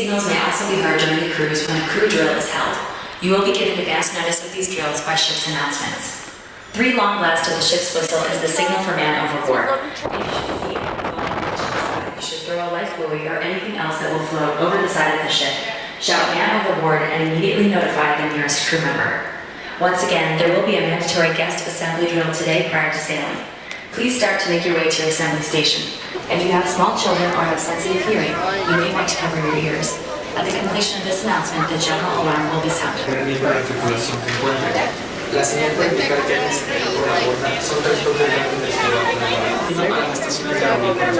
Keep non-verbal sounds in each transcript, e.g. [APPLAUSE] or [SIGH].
signals may also be heard during the cruise when a crew drill is held. You will be given advance notice of these drills by ship's announcements. Three long blasts of the ship's whistle is the signal for man overboard. You should throw a life buoy or anything else that will float over the side of the ship. Shout man overboard and immediately notify the nearest crew member. Once again, there will be a mandatory guest assembly drill today prior to sailing. Please start to make your way to your assembly station. If you have small children or have sensitive hearing, you may want to cover your ears. At the completion of this announcement, the general alarm will be sounded. Permiso de tripulación que encuentra. La señal puede indicar que hay un por la borda. Son tres toques grandes del cielo por la borda. Para las estaciones de audífonos.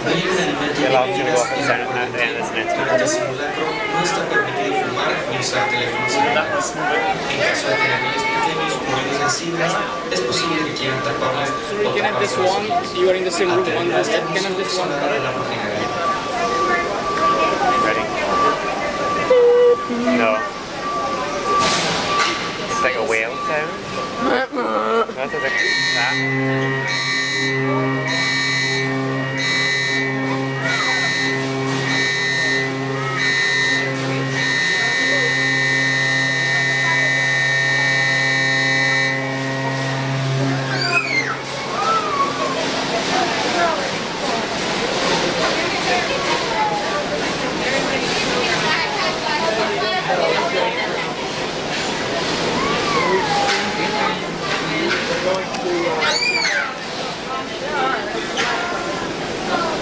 No hay un alimento Jag la till de att vara sen när det Durante el simulacro no está permitido fumar ni usar teléfonos celulares. En caso de tener niños pequeños o niños sensibles, es posible que quieran taparles o Can I have this one? You are in the same room Ante on la. Can I have this one? sonora de la página de ready. No. It's like a whale sound. [LAUGHS] That's like that.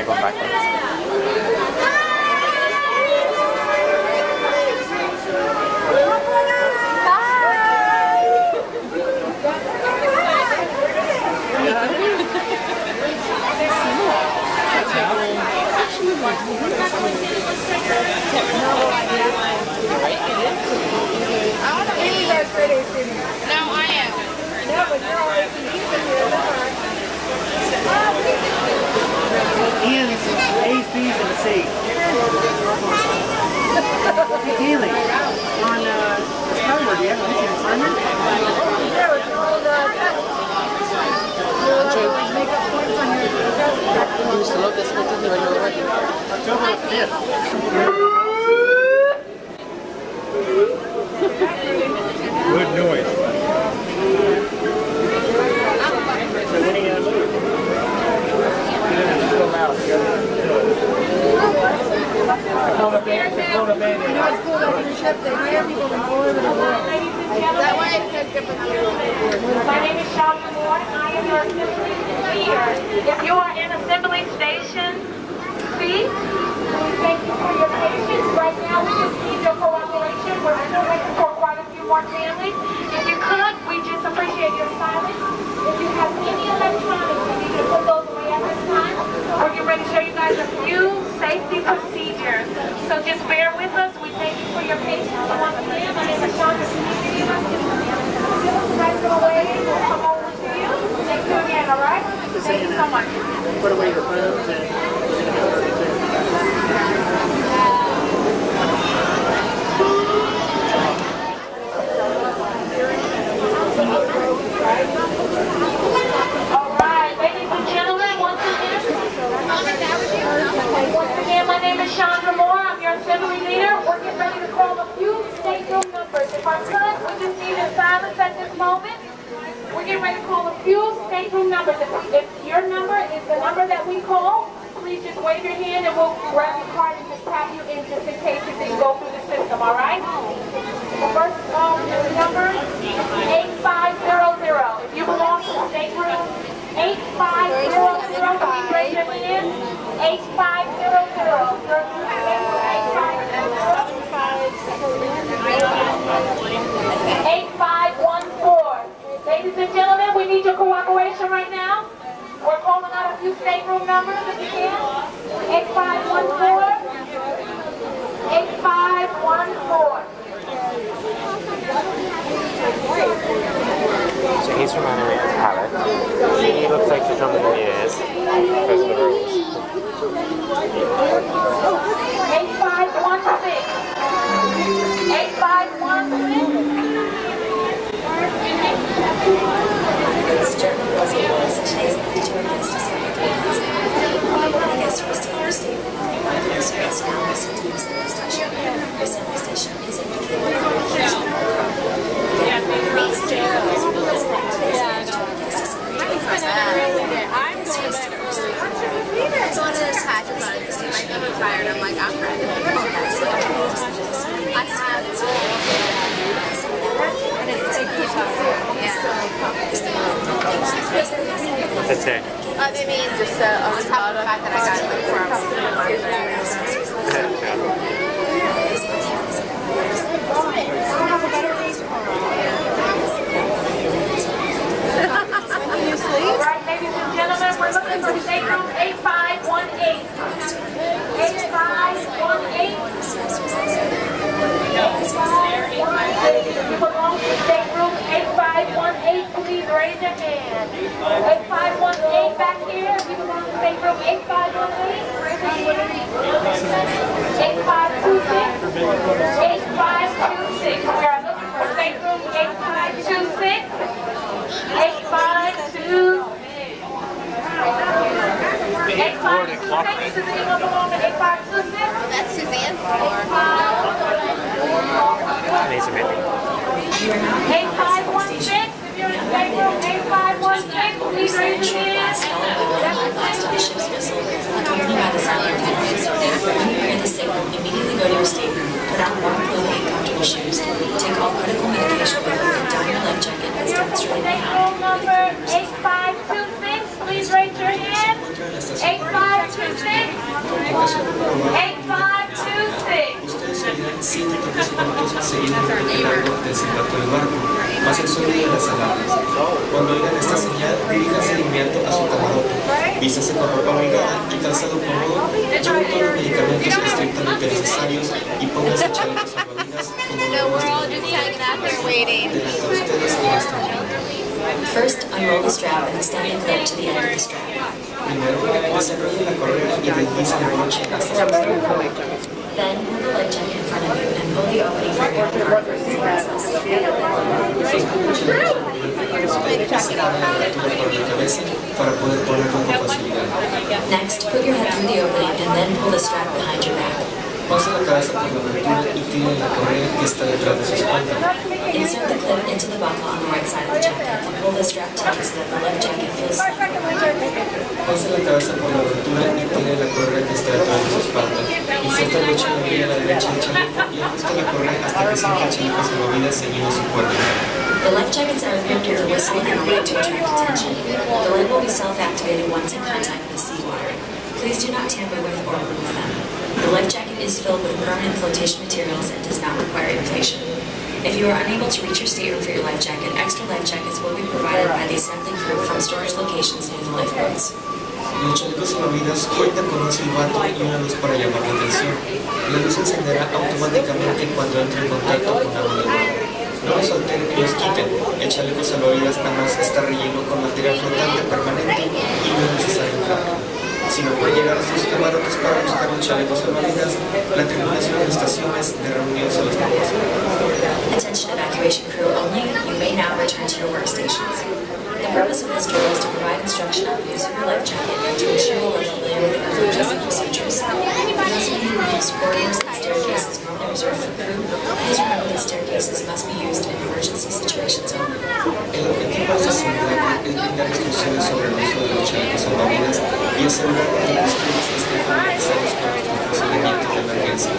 Is that going backwards? Amy does great A student. No, I am. No, but you're all AP. You can do it. Ian's A's, B's, and a C. Hey, Haley, on uh, Discover, do you have an assignment? No, it's called uh, test. Make up points on your test. You used to love this one, didn't you, when you were working? October 5th. Good noise. So when are you gonna move? Still loud. I called up there, I called up there. You know what's cool about your ship? They hire people from all over the world. That way it says different My name is Moore. I am your assembly. If you are in assembly station thank you for your patience. Right now, we need your cooperation. We're still waiting for quite a few more families. If you could, we just appreciate your silence. we call, please just wave your hand and we'll grab your card and just tap you in just in case if you go through the system, all right? First um, number, 8500. If you belong to the stateroom, 8500, can you bring them in? 8500. 8500. 8500. Calling out a few stateroom numbers if you can. 8514. 8514. So he's from Animated Palette. She looks like she's from the years. Goes for the rules. 8516. 8516. This German was was today's mandatory guest assembly commands. Any guests who are still in your state will not be allowed to use space now listen to the assembly station. The assembly station is indicated on the keys on your card. Again, ladies and gentlemen, those who will listen to today's mandatory guest assembly commands. I'm going back It's one of those patches on it. Like, I'm tired. I'm like, I'm ready. I have Yeah. That's it. Just uh, on top of the fact that I got All right, ladies and gentlemen, we're looking for stateroom 8518. 8518. 8518. If you belong to stateroom 8518, please raise your hand. 8518 back here. If you belong to stateroom 8518, raise your hand. 8526. 8526. We are looking for stateroom 8526. 852. 856, does anyone belong to 856? That's Suzanne's floor. Needs a minute. 8516, if you're in stateroom 8516, please raise your hand. Blast of the ship's whistle, accompanied by the sound of cannon. When you hear the signal, immediately go to your stateroom, put on warm clothing and comfortable shoes, take all critical medication with you, and don your life jacket as demonstrated behind. Stateroom number 8526, please raise your hand. 8526. 8526. Ustedes seguirán 7 minutos seguidos el largo del silbato del barco, más el sonido de las alarmas. Cuando oigan esta señal, diríjanse a su camarote. Y medicamentos estrictamente necesarios y. First, unroll the strap and extend the clip to the end of the strap. Primero, desenrollen la correa y deslicen el broche hasta su extremo. Then, hold the life jacket in front of you and pull the opening for your card for easy access. por la cabeza para poder ponerlo con facilidad. Next, put your head through the opening and then pull the strap behind your back. Pasen la cabeza por la abertura y tiren la correa que está detrás de su espalda. Insert the clip into the buckle on the right side of the jacket and the strap tight that the left jacket feels snug. Pasen la cabeza por la abertura y tiren la correa que está detrás de su espalda. Inserta el broche en la orilla a la derecha del chaleco y ajusta la correa hasta que sienta el chaleco salvavidas ceñido a su cuerpo. The life jackets are equipped with a whistle and a light to attract attention. The light will be self-activated once in contact with the seawater. Please do not tamper with or remove them. The life jacket is filled with permanent flotation materials and does not require inflation. If you are unable to reach your stateroom for your life jacket, extra life jackets will be provided by the assembly crew from storage locations near the lifeboats. Los chalecos salvavidas cuentan con un silbato y una luz para llamar la atención. La luz encenderá automáticamente cuando entre en contacto con del mar. No los alteren ni los quiten. El chaleco salvavidas además está relleno para buscar los chalecos salvavidas, la tripulación de estaciones de reunión se los proporciona. Attention evacuation crew only, you may now return to your workstations. The purpose of this drill is to provide instruction on the use of your life jacket and to ensure you are familiar with the emergency procedures. Of you who use corridors and staircases normally reserved for crew, please remember that staircases must be used in emergency situations only. El objetivo de simulacro es brindar instrucciones sobre el uso de los chalecos salvavidas y asegurar que de.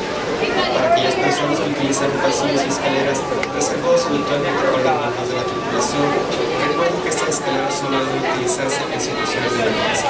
Para aquellas personas que utilizaron pasillos y escaleras reservados habitualmente con los miembros de la tripulación, recuerden que estas escaleras solo deben utilizarse en situaciones de emergencia.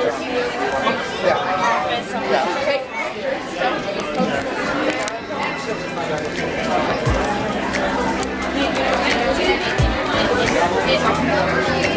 Yeah. Yeah.